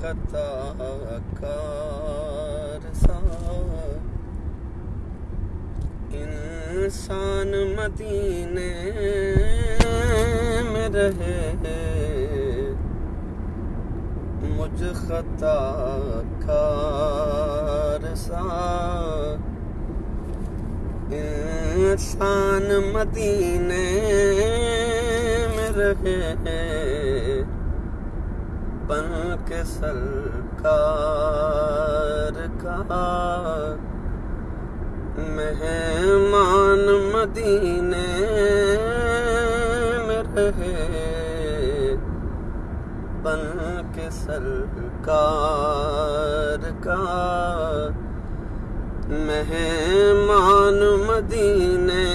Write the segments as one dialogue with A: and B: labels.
A: خطا کار سا انسان مدینے میں رہے۔ مجھ خطا کار سا انسان مدینے میں رہے۔ بن کے سرکار کا مہمان مدینے میں رہے۔ بن کے سرکار کا مہمان مدینے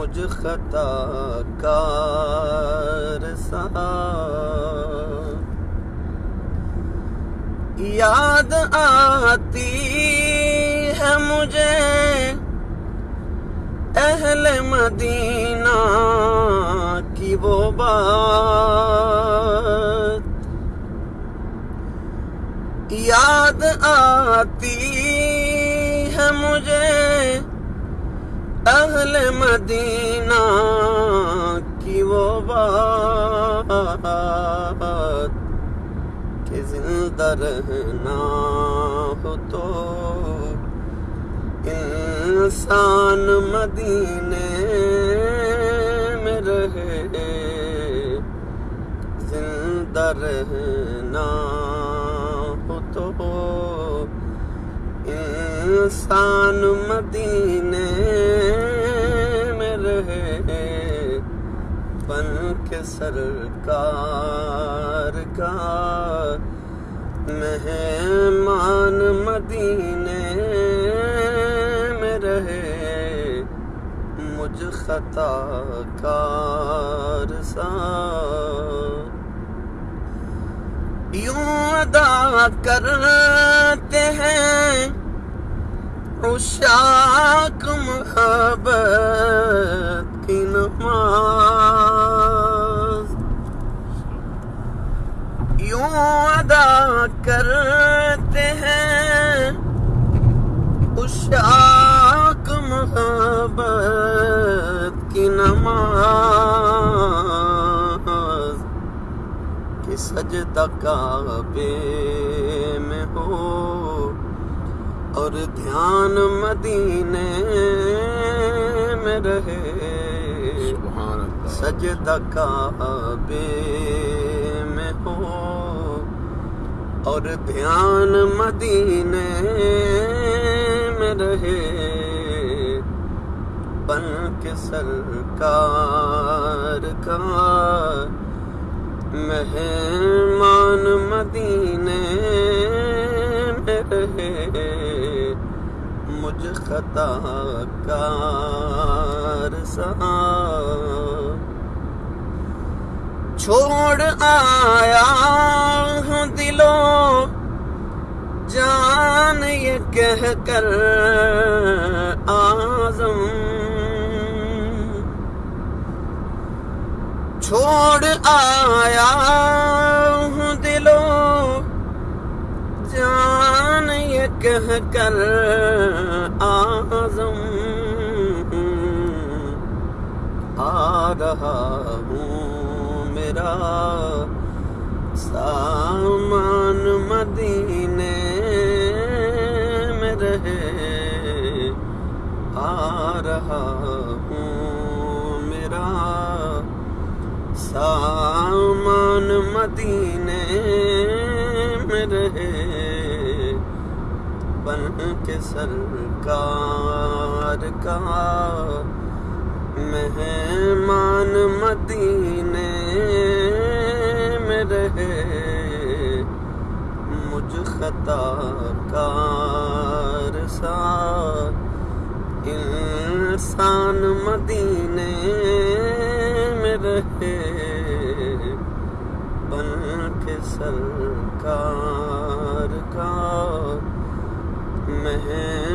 A: مجھ خطا کار سا یاد آتی ہے مجھے اہل مدینہ کی وہ بات۔ یاد آتی ہے مجھے اہل مدینہ کی وہ بات کہ زندہ رہنا ہو تو انسان مدینے میں رہے، زندہ رہنا ہو تو انسان مدینے میں بن کے سرکار کا مہمان مدینے میں رہے مجھ خطا کار سا۔ یوں ادا کرتے ہیں عشاق محبت یوں ادا کرتے ہیں۔ عشاق محبت کی نماز کہ سجدہ کعبے میں ہو اور دھیان مدینے میں رہے۔ سجدہ کعبے میں ہو اور دھیان مدینے میں رہے۔ بن کے سرکار کا مہمان مدینے میں رہے۔ مجھ خطا کار سا چھوڑ آیا ہوں دلو جان یہ کہہ کر آزم۔ چھوڑ آیا ہوں دلو جان یہ کہہ کر آزم۔ آ رہا ہوں میرا سامان مدینے میں رہے، آ رہا ہوں میرا سامان مدینے میں رہے۔ بن کے سرکار کا مہمان مدینے میں رہے، مجھ خطا کار سا انسان مدینے میں رہے۔ بن کے سرکار کا مہمان